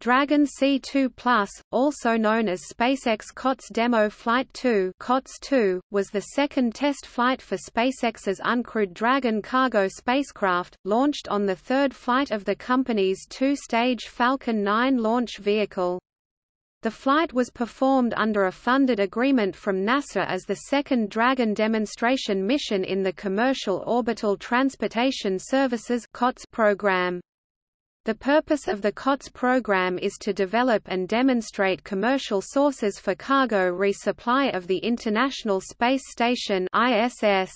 Dragon C2 Plus, also known as SpaceX COTS Demo Flight 2 COTS 2, was the second test flight for SpaceX's uncrewed Dragon cargo spacecraft, launched on the third flight of the company's two-stage Falcon 9 launch vehicle. The flight was performed under a funded agreement from NASA as the second Dragon demonstration mission in the Commercial Orbital Transportation Services program. The purpose of the COTS program is to develop and demonstrate commercial sources for cargo resupply of the International Space Station ISS.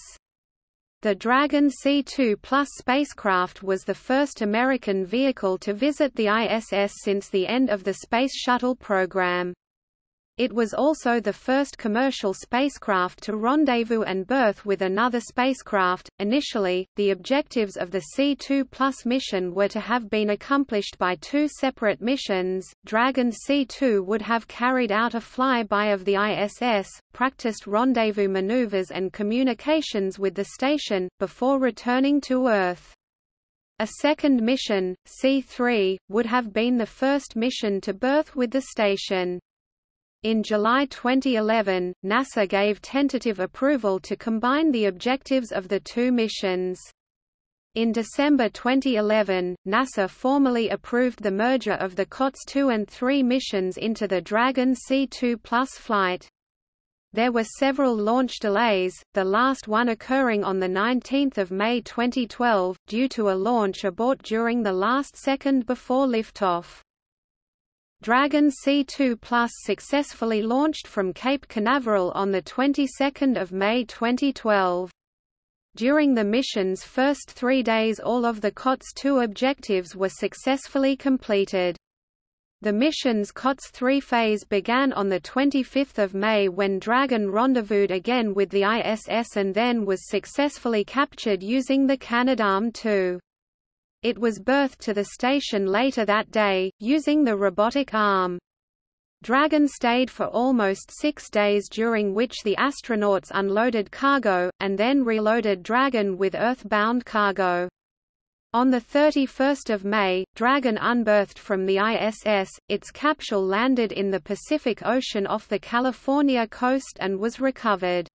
The Dragon C2 Plus spacecraft was the first American vehicle to visit the ISS since the end of the Space Shuttle program. It was also the first commercial spacecraft to rendezvous and berth with another spacecraft. Initially, the objectives of the C2 Plus mission were to have been accomplished by two separate missions. Dragon C2 would have carried out a flyby of the ISS, practiced rendezvous maneuvers and communications with the station, before returning to Earth. A second mission, C3, would have been the first mission to berth with the station. In July 2011, NASA gave tentative approval to combine the objectives of the two missions. In December 2011, NASA formally approved the merger of the COTS 2 and 3 missions into the Dragon C2 Plus flight. There were several launch delays, the last one occurring on 19 May 2012, due to a launch abort during the last second before liftoff. Dragon C2 Plus successfully launched from Cape Canaveral on the 22nd of May 2012. During the mission's first three days all of the COTS 2 objectives were successfully completed. The mission's COTS 3 phase began on 25 May when Dragon rendezvoused again with the ISS and then was successfully captured using the Canadarm2. It was berthed to the station later that day, using the robotic arm. Dragon stayed for almost six days during which the astronauts unloaded cargo, and then reloaded Dragon with Earth-bound cargo. On 31 May, Dragon unberthed from the ISS, its capsule landed in the Pacific Ocean off the California coast and was recovered.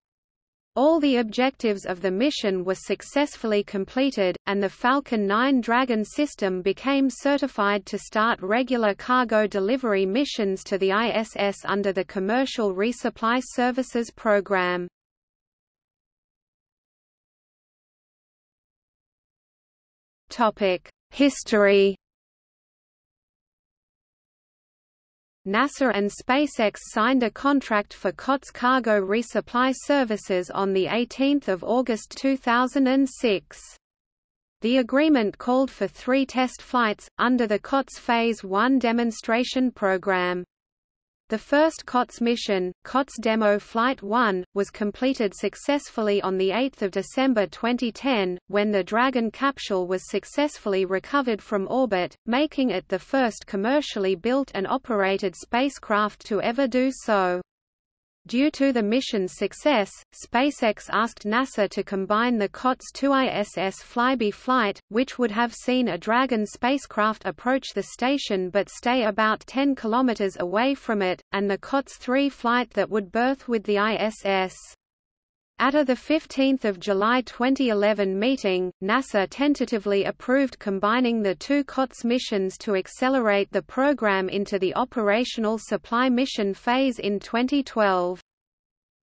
All the objectives of the mission were successfully completed, and the Falcon 9 Dragon system became certified to start regular cargo delivery missions to the ISS under the Commercial Resupply Services Program. History NASA and SpaceX signed a contract for COTS cargo resupply services on 18 August 2006. The agreement called for three test flights, under the COTS Phase 1 demonstration program. The first COTS mission, COTS Demo Flight 1, was completed successfully on 8 December 2010, when the Dragon capsule was successfully recovered from orbit, making it the first commercially built and operated spacecraft to ever do so. Due to the mission's success, SpaceX asked NASA to combine the COTS-2 ISS flyby flight, which would have seen a Dragon spacecraft approach the station but stay about 10 kilometers away from it, and the COTS-3 flight that would berth with the ISS. At a 15 July 2011 meeting, NASA tentatively approved combining the two COTS missions to accelerate the program into the operational supply mission phase in 2012.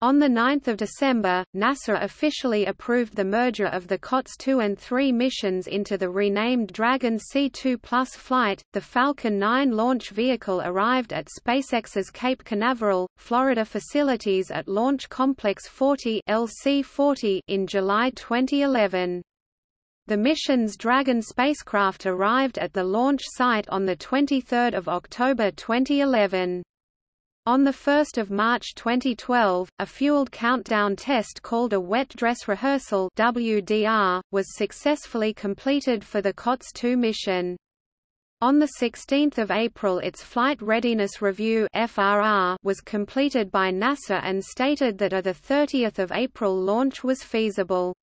On 9 December, NASA officially approved the merger of the COTS 2 and 3 missions into the renamed Dragon C2 Plus flight. The Falcon 9 launch vehicle arrived at SpaceX's Cape Canaveral, Florida facilities at Launch Complex 40 LC-40 in July 2011. The mission's Dragon spacecraft arrived at the launch site on 23 October 2011. On 1 March 2012, a fueled countdown test called a wet dress rehearsal WDR, was successfully completed for the COTS-2 mission. On 16 April its Flight Readiness Review FRR was completed by NASA and stated that a 30 April launch was feasible.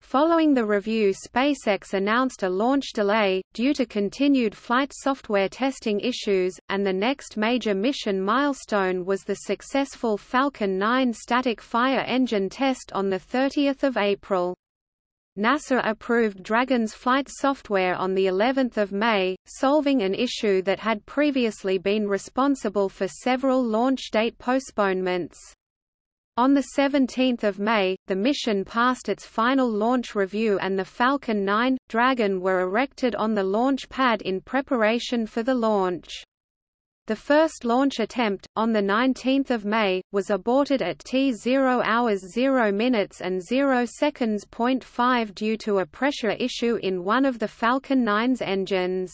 Following the review SpaceX announced a launch delay, due to continued flight software testing issues, and the next major mission milestone was the successful Falcon 9 static fire engine test on 30 April. NASA approved Dragon's flight software on the 11th of May, solving an issue that had previously been responsible for several launch date postponements. On 17 May, the mission passed its final launch review and the Falcon 9, Dragon were erected on the launch pad in preparation for the launch. The first launch attempt, on 19 May, was aborted at T0 hours 0 minutes and 0 seconds. 5 due to a pressure issue in one of the Falcon 9's engines.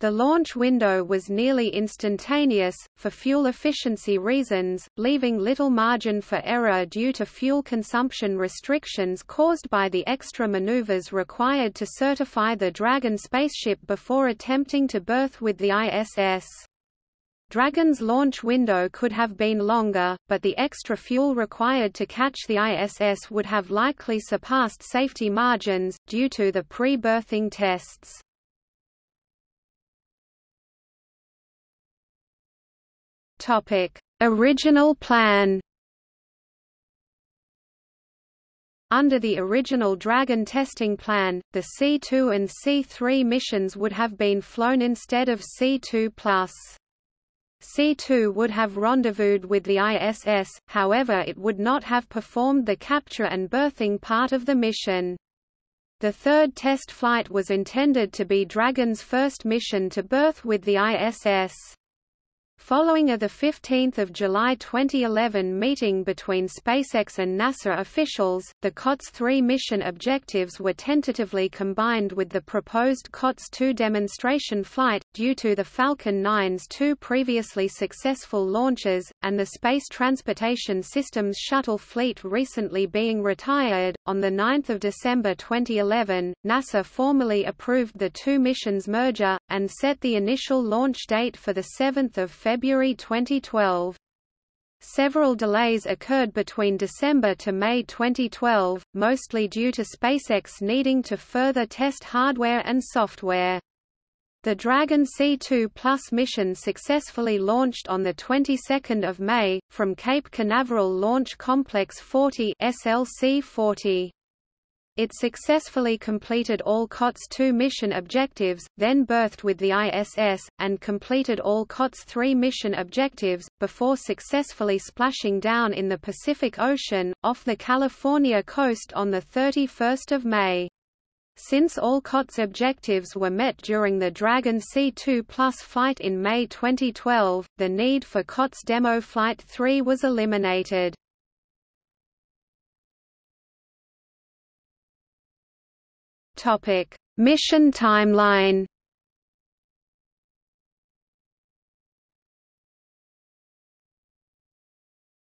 The launch window was nearly instantaneous, for fuel efficiency reasons, leaving little margin for error due to fuel consumption restrictions caused by the extra maneuvers required to certify the Dragon spaceship before attempting to berth with the ISS. Dragon's launch window could have been longer, but the extra fuel required to catch the ISS would have likely surpassed safety margins, due to the pre-berthing tests. Topic: Original plan. Under the original Dragon testing plan, the C2 and C3 missions would have been flown instead of C2+. C2 would have rendezvoused with the ISS, however it would not have performed the capture and berthing part of the mission. The third test flight was intended to be Dragon's first mission to berth with the ISS. Following a 15 July 2011 meeting between SpaceX and NASA officials, the COTS-3 mission objectives were tentatively combined with the proposed COTS-2 demonstration flight, due to the Falcon 9's two previously successful launches, and the Space Transportation Systems shuttle fleet recently being retired. On 9 December 2011, NASA formally approved the two missions merger, and set the initial launch date for 7 February February 2012. Several delays occurred between December to May 2012, mostly due to SpaceX needing to further test hardware and software. The Dragon C2 Plus mission successfully launched on the 22nd of May from Cape Canaveral Launch Complex 40 SLC-40. It successfully completed all COTS-2 mission objectives, then berthed with the ISS, and completed all COTS-3 mission objectives, before successfully splashing down in the Pacific Ocean, off the California coast on 31 May. Since all COTS objectives were met during the Dragon C2 Plus flight in May 2012, the need for COTS Demo Flight 3 was eliminated. Topic: Mission timeline.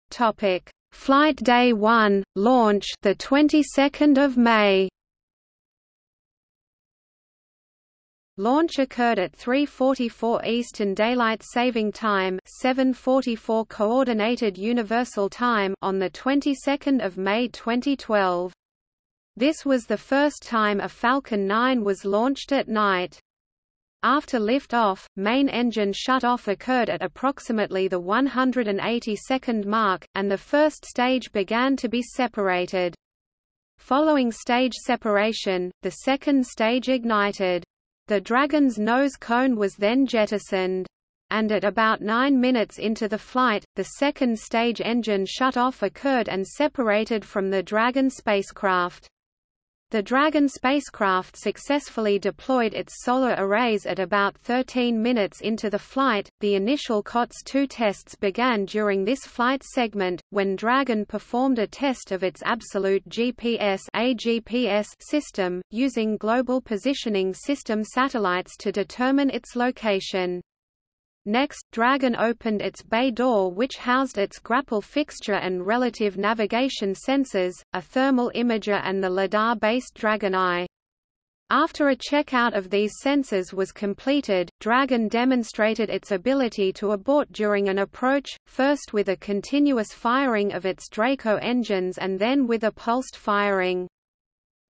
Topic: Flight Day 1, launch the 22nd of May. Launch occurred at 3:44 Eastern Daylight Saving Time, 7:44 Coordinated Universal Time on the 22nd of May 2012. This was the first time a Falcon 9 was launched at night. After liftoff, main engine shut-off occurred at approximately the 180-second mark, and the first stage began to be separated. Following stage separation, the second stage ignited. The Dragon's nose cone was then jettisoned. And at about nine minutes into the flight, the second stage engine shut-off occurred and separated from the Dragon spacecraft. The Dragon spacecraft successfully deployed its solar arrays at about 13 minutes into the flight. The initial COTS-2 tests began during this flight segment, when Dragon performed a test of its absolute GPS AGPS system, using Global Positioning System satellites to determine its location. Next, Dragon opened its bay door which housed its grapple fixture and relative navigation sensors, a thermal imager and the LiDAR-based Dragon Eye. After a checkout of these sensors was completed, Dragon demonstrated its ability to abort during an approach, first with a continuous firing of its Draco engines and then with a pulsed firing.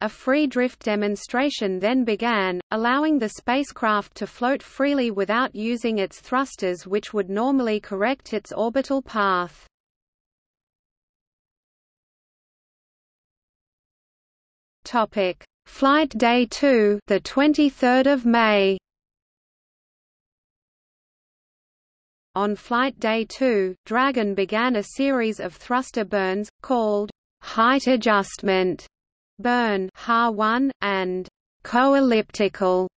A free drift demonstration then began, allowing the spacecraft to float freely without using its thrusters which would normally correct its orbital path. Topic: Flight Day 2, the 23rd of May. On Flight Day 2, Dragon began a series of thruster burns called height adjustment burn HA1 and co-elliptical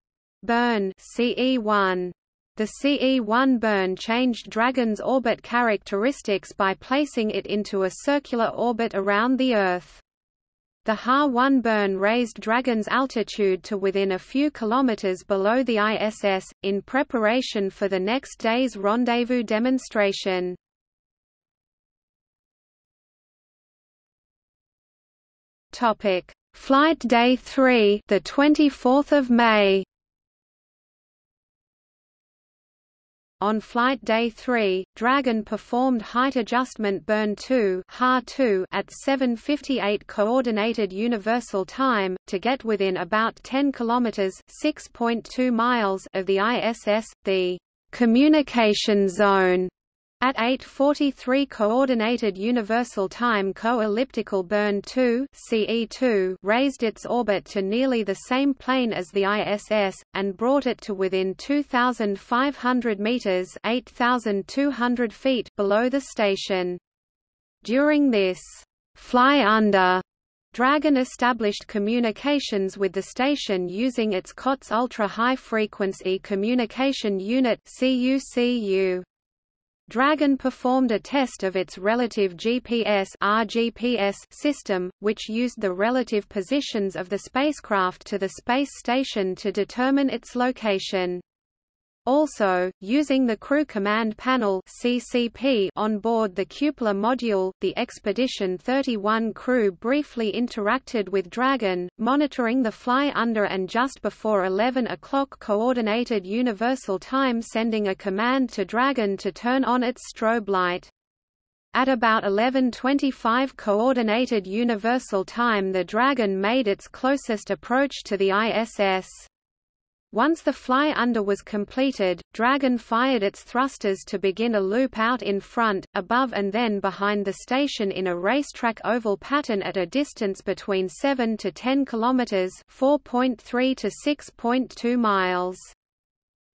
burn CE1. The CE1 burn changed Dragon's orbit characteristics by placing it into a circular orbit around the Earth. The Ha-1 burn raised Dragon's altitude to within a few kilometers below the ISS, in preparation for the next day's rendezvous demonstration. Topic: Flight Day 3, the 24th of May. On flight day 3, Dragon performed height adjustment burn 2 (HA2) at 7:58 coordinated universal time to get within about 10 kilometers (6.2 miles) of the ISS, the communication zone at 8:43 coordinated universal time co-elliptical burn 2 (CE2) raised its orbit to nearly the same plane as the ISS and brought it to within 2500 meters (8200 feet) below the station. During this fly under Dragon established communications with the station using its COTS Ultra High Frequency Communication Unit CUCU. Dragon performed a test of its relative GPS RGPS system, which used the relative positions of the spacecraft to the space station to determine its location. Also, using the Crew Command Panel (CCP) on board the Cupola module, the Expedition 31 crew briefly interacted with Dragon, monitoring the fly under and just before 11 o'clock Coordinated Universal Time sending a command to Dragon to turn on its strobe light. At about 11.25 Coordinated Universal Time the Dragon made its closest approach to the ISS. Once the fly under was completed, Dragon fired its thrusters to begin a loop out in front, above and then behind the station in a racetrack oval pattern at a distance between 7 to 10 kilometers (4.3 to 6.2 miles).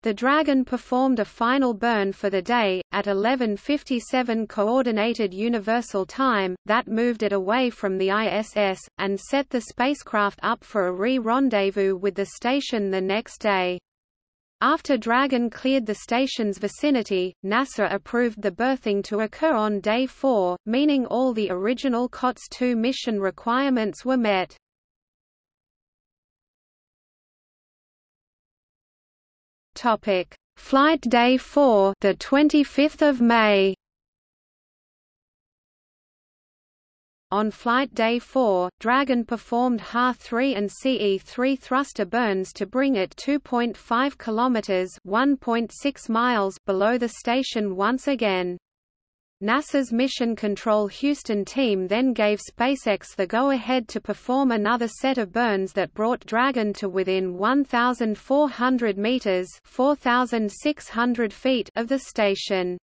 The Dragon performed a final burn for the day, at 11.57 Coordinated Universal Time, that moved it away from the ISS, and set the spacecraft up for a re-rendezvous with the station the next day. After Dragon cleared the station's vicinity, NASA approved the berthing to occur on Day 4, meaning all the original COTS-2 mission requirements were met. Topic: Flight Day 4, the 25th of May. On Flight Day 4, Dragon performed Ha-3 and CE-3 thruster burns to bring it 2.5 kilometers (1.6 miles) below the station once again. NASA's Mission Control Houston team then gave SpaceX the go-ahead to perform another set of burns that brought Dragon to within 1,400 meters (4,600 feet) of the station.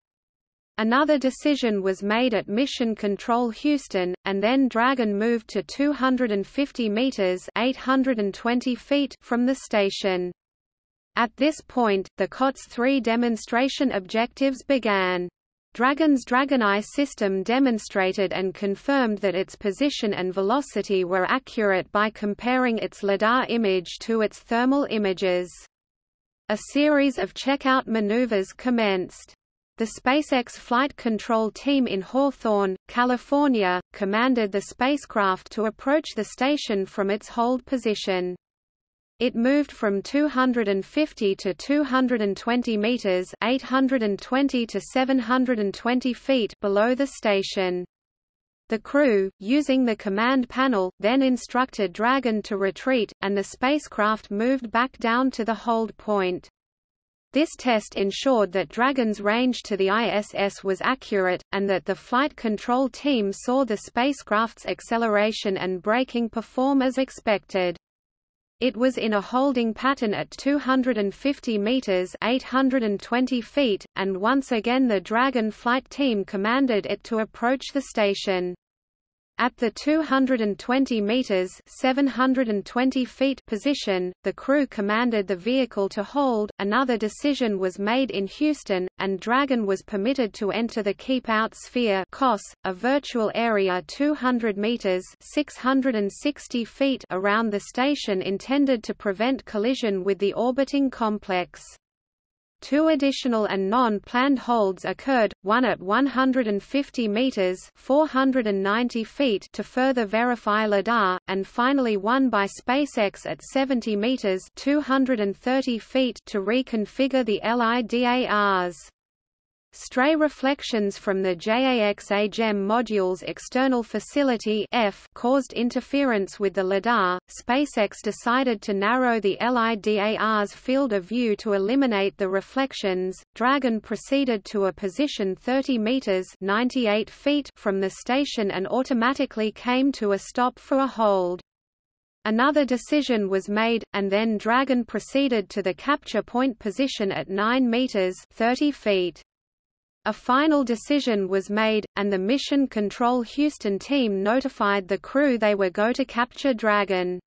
Another decision was made at Mission Control Houston, and then Dragon moved to 250 meters (820 feet) from the station. At this point, the COTS-3 demonstration objectives began. Dragon's DragonEye system demonstrated and confirmed that its position and velocity were accurate by comparing its LiDAR image to its thermal images. A series of checkout maneuvers commenced. The SpaceX Flight Control Team in Hawthorne, California, commanded the spacecraft to approach the station from its hold position. It moved from 250 to 220 meters, 820 to 720 feet below the station. The crew, using the command panel, then instructed Dragon to retreat, and the spacecraft moved back down to the hold point. This test ensured that Dragon's range to the ISS was accurate, and that the flight control team saw the spacecraft's acceleration and braking perform as expected. It was in a holding pattern at 250 meters (820 feet), and once again the Dragon flight team commanded it to approach the station. At the 220 meters (720 feet) position, the crew commanded the vehicle to hold. Another decision was made in Houston, and Dragon was permitted to enter the Keep Out Sphere (COS), a virtual area 200 meters (660 feet) around the station intended to prevent collision with the orbiting complex. Two additional and non-planned holds occurred, one at 150 meters (490 feet) to further verify lidar, and finally one by SpaceX at 70 meters (230 feet) to reconfigure the LIDARs. Stray reflections from the JAXA-JEM module's external facility F caused interference with the LiDAR. SpaceX decided to narrow the LIDAR's field of view to eliminate the reflections. Dragon proceeded to a position 30 meters (98 feet) from the station and automatically came to a stop for a hold. Another decision was made, and then Dragon proceeded to the capture point position at 9 meters (30 feet). A final decision was made, and the Mission Control Houston team notified the crew they were go to capture Dragon.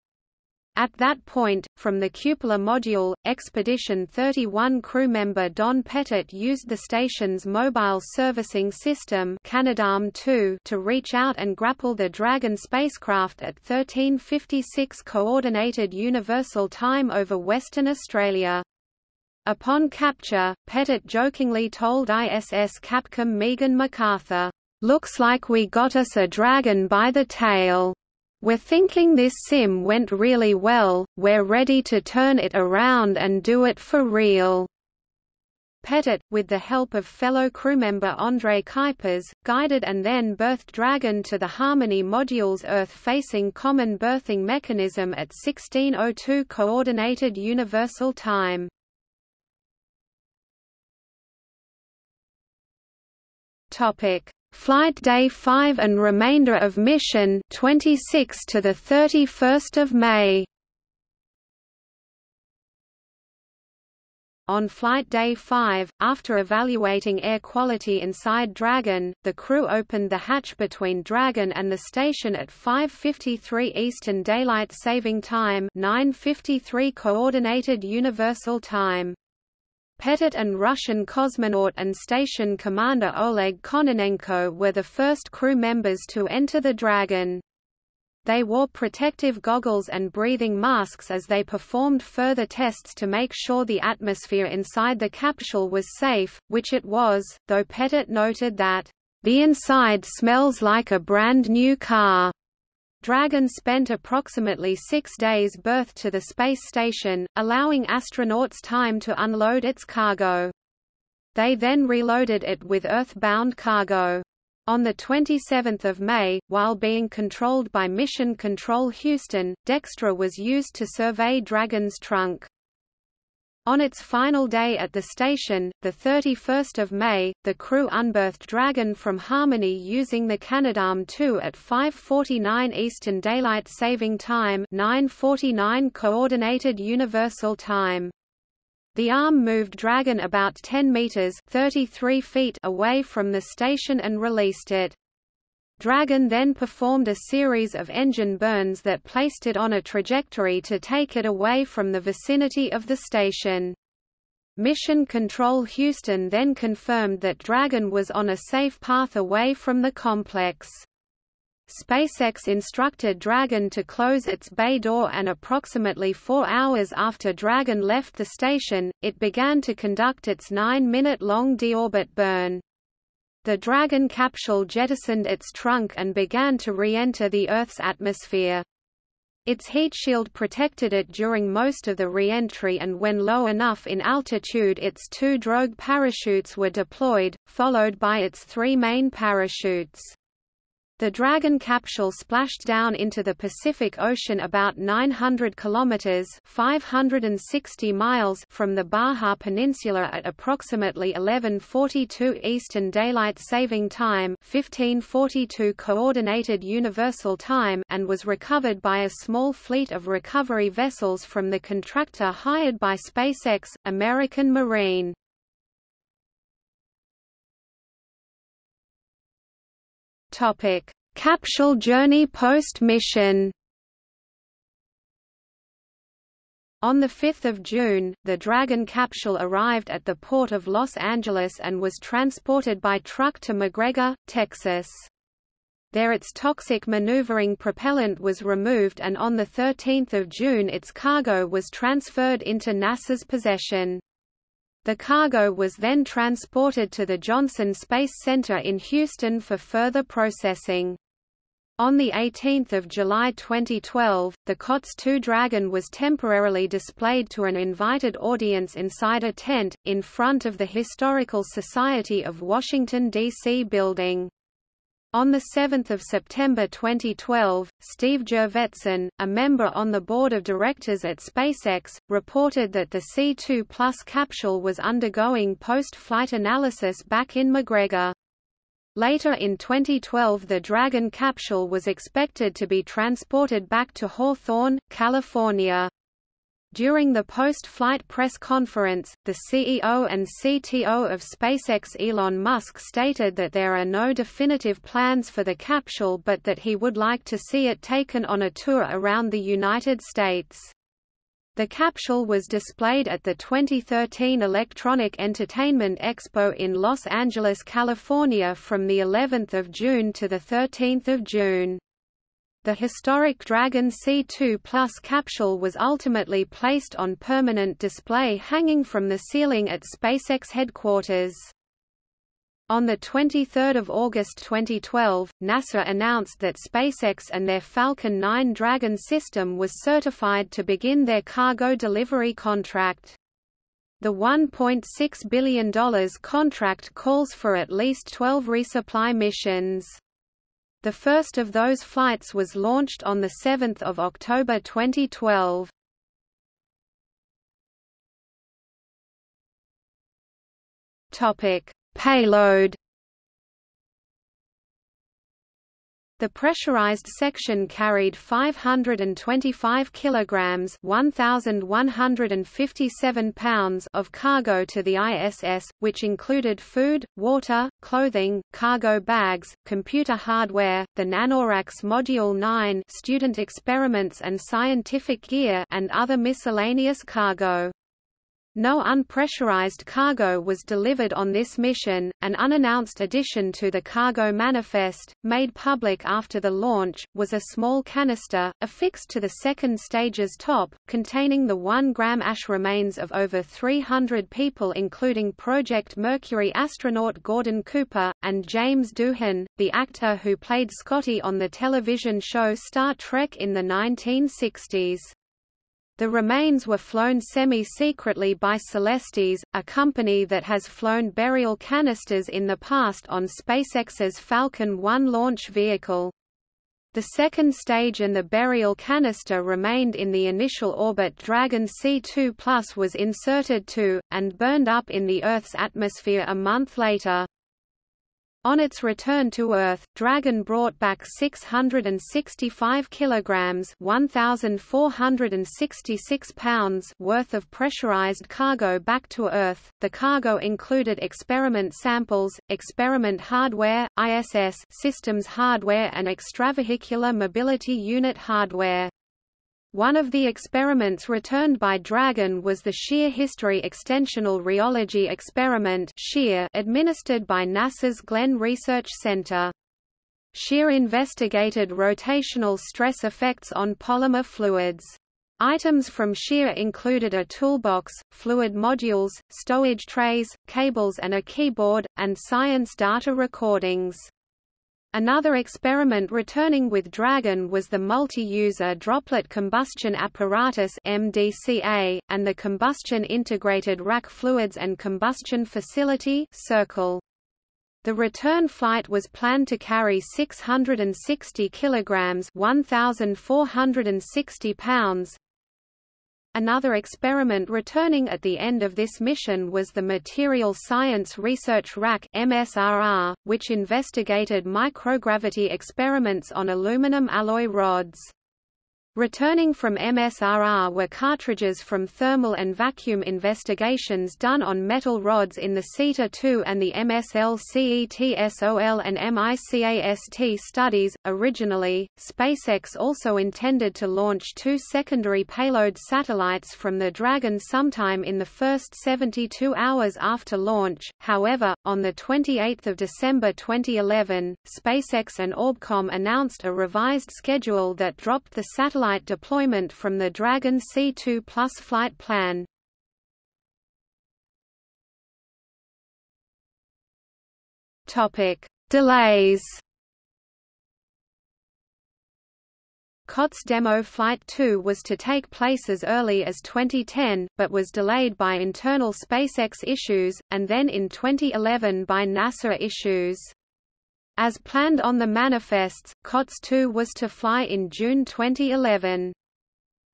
At that point, from the cupola module, Expedition 31 crew member Don Pettit used the station's mobile servicing system Canadarm2 to reach out and grapple the Dragon spacecraft at 1356 Coordinated Universal Time over Western Australia. Upon capture, Pettit jokingly told ISS Capcom Megan McArthur, "Looks like we got us a dragon by the tail. We're thinking this sim went really well, we're ready to turn it around and do it for real." Pettit, with the help of fellow crewmember Andre Kuipers, guided and then berthed Dragon to the Harmony module's Earth-facing common berthing mechanism at 1602 Coordinated Universal Time. Topic: Flight Day 5 and remainder of mission 26 to the 31st of May. On Flight Day 5, after evaluating air quality inside Dragon, the crew opened the hatch between Dragon and the station at 5.53 Eastern Daylight Saving Time 9.53 Coordinated Universal Time. Pettit and Russian cosmonaut and station commander Oleg Kononenko were the first crew members to enter the Dragon. They wore protective goggles and breathing masks as they performed further tests to make sure the atmosphere inside the capsule was safe, which it was, though Pettit noted that, "...the inside smells like a brand new car." Dragon spent approximately six days berthed to the space station, allowing astronauts time to unload its cargo. They then reloaded it with Earth-bound cargo. On 27 May, while being controlled by Mission Control Houston, Dextre was used to survey Dragon's trunk. On its final day at the station, 31 May, the crew unberthed Dragon from Harmony using the Canadarm2 at 5.49 Eastern Daylight Saving Time 9.49 Coordinated Universal Time. The arm moved Dragon about 10 meters 33 feet away from the station and released it. Dragon then performed a series of engine burns that placed it on a trajectory to take it away from the vicinity of the station. Mission Control Houston then confirmed that Dragon was on a safe path away from the complex. SpaceX instructed Dragon to close its bay door and approximately four hours after Dragon left the station, it began to conduct its nine-minute-long deorbit burn. The Dragon capsule jettisoned its trunk and began to re-enter the Earth's atmosphere. Its heat shield protected it during most of the re-entry and when low enough in altitude its two drogue parachutes were deployed, followed by its three main parachutes. The Dragon capsule splashed down into the Pacific Ocean about 900 kilometers (560 miles) from the Baja Peninsula at approximately 11:42 Eastern Daylight Saving Time (1542 Coordinated Universal Time) and was recovered by a small fleet of recovery vessels from the contractor hired by SpaceX, American Marine. Topic: Capsule journey post-mission. On 5 June, the Dragon capsule arrived at the port of Los Angeles and was transported by truck to McGregor, Texas. There its toxic maneuvering propellant was removed and on 13 June its cargo was transferred into NASA's possession. The cargo was then transported to the Johnson Space Center in Houston for further processing. On 18 July 2012, the COTS-2 Dragon was temporarily displayed to an invited audience inside a tent, in front of the Historical Society of Washington, D.C. building. On 7 September 2012, Steve Jurvetson, a member on the board of directors at SpaceX, reported that the C2 Plus capsule was undergoing post-flight analysis back in McGregor. Later in 2012 the Dragon capsule was expected to be transported back to Hawthorne, California. During the post-flight press conference, the CEO and CTO of SpaceX Elon Musk stated that there are no definitive plans for the capsule but that he would like to see it taken on a tour around the United States. The capsule was displayed at the 2013 Electronic Entertainment Expo in Los Angeles, California from the 11th of June to the 13th of June. The historic Dragon C2 Plus capsule was ultimately placed on permanent display hanging from the ceiling at SpaceX headquarters. On 23 August 2012, NASA announced that SpaceX and their Falcon 9 Dragon system was certified to begin their cargo delivery contract. The $1.6 billion contract calls for at least 12 resupply missions. The first of those flights was launched on 7 October 2012. Topic: Payload The pressurized section carried 525 kilograms (1157 pounds) of cargo to the ISS, which included food, water, clothing, cargo bags, computer hardware, the NanoRacks Module 9, student experiments and scientific gear, and other miscellaneous cargo. No unpressurized cargo was delivered on this mission. An unannounced addition to the cargo manifest, made public after the launch, was a small canister, affixed to the second stage's top, containing the 1 gram ash remains of over 300 people, including Project Mercury astronaut Gordon Cooper, and James Doohan, the actor who played Scotty on the television show Star Trek in the 1960s. The remains were flown semi-secretly by Celestis, a company that has flown burial canisters in the past on SpaceX's Falcon 1 launch vehicle. The second stage and the burial canister remained in the initial orbit Dragon C2 Plus was inserted to, and burned up in the Earth's atmosphere a month later. On its return to Earth, Dragon brought back 665 kilograms (1466 pounds) worth of pressurized cargo back to Earth. The cargo included experiment samples, experiment hardware, ISS systems hardware and extravehicular mobility unit hardware. One of the experiments returned by Dragon was the Shear History Extensional Rheology Experiment administered by NASA's Glenn Research Center. SHEAR investigated rotational stress effects on polymer fluids. Items from SHEAR included a toolbox, fluid modules, stowage trays, cables and a keyboard, and science data recordings. Another experiment returning with Dragon was the Multi-User Droplet Combustion Apparatus MDCA, and the Combustion Integrated Rack Fluids and Combustion Facility Circle. The return flight was planned to carry 660 kilograms, 1460 pounds. Another experiment returning at the end of this mission was the Material Science Research Rack MSRR, which investigated microgravity experiments on aluminum alloy rods. Returning from MSRR were cartridges from thermal and vacuum investigations done on metal rods in the CETA-2 and the MSLCETSOL and MICAST studies. Originally, SpaceX also intended to launch two secondary payload satellites from the Dragon sometime in the first 72 hours after launch. However, on the 28th of December 2011, SpaceX and Orbcomm announced a revised schedule that dropped the satellite satellite deployment from the Dragon C2 Plus flight plan. Topic: Delays. COTS demo Flight 2 was to take place as early as 2010, but was delayed by internal SpaceX issues, and then in 2011 by NASA issues. As planned on the manifests, COTS 2 was to fly in June 2011.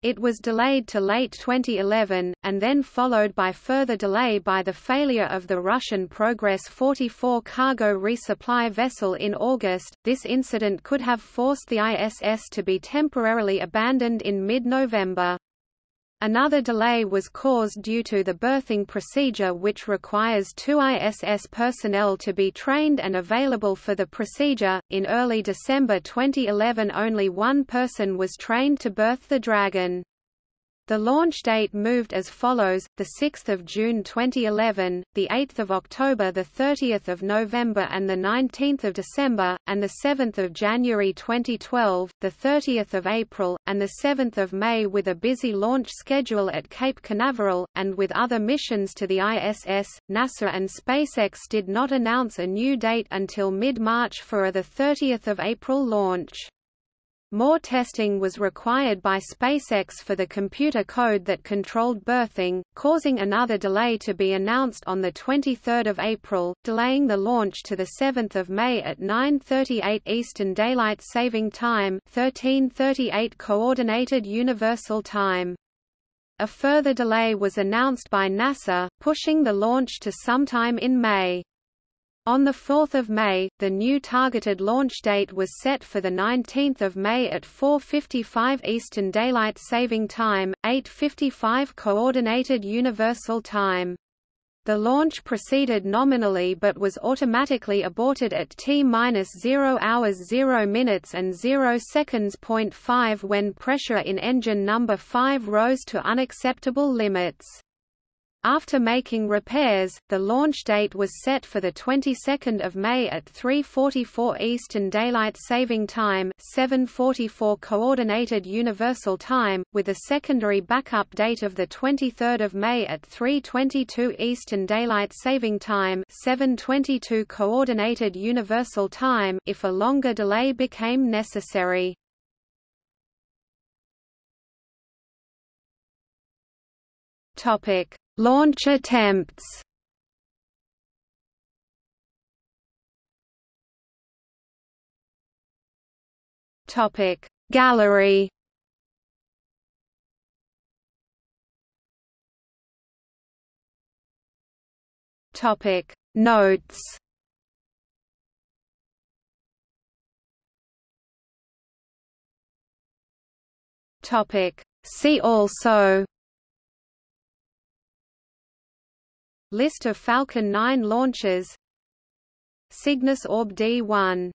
It was delayed to late 2011, and then followed by further delay by the failure of the Russian Progress 44 cargo resupply vessel in August. This incident could have forced the ISS to be temporarily abandoned in mid-November. Another delay was caused due to the berthing procedure which requires two ISS personnel to be trained and available for the procedure. In early December 2011 only one person was trained to berth the Dragon. The launch date moved as follows: the 6th of June 2011, the 8th of October, the 30th of November, and the 19th of December, and the 7th of January 2012, the 30th of April, and the 7th of May, with a busy launch schedule at Cape Canaveral, and with other missions to the ISS. NASA and SpaceX did not announce a new date until mid-March for a the 30th of April launch. More testing was required by SpaceX for the computer code that controlled berthing, causing another delay to be announced on 23 April, delaying the launch to 7 May at 9.38 Eastern Daylight Saving Time 13.38 Coordinated Universal Time. A further delay was announced by NASA, pushing the launch to sometime in May. On 4 May, the new targeted launch date was set for 19 May at 4.55 Eastern Daylight Saving Time, 8.55 Coordinated Universal Time. The launch proceeded nominally but was automatically aborted at T-0 hours 0 minutes and 0 seconds. 5 when pressure in engine number 5 rose to unacceptable limits. After making repairs, the launch date was set for the 22nd of May at 3:44 Eastern Daylight Saving Time, 7:44 Coordinated Universal Time, with a secondary backup date of the 23rd of May at 3:22 Eastern Daylight Saving Time, 7:22 Coordinated Universal Time if a longer delay became necessary. Topic Launch attempts Topic. Gallery. Topic. Notes. Topic. See also List of Falcon 9 launches. Cygnus Orb D1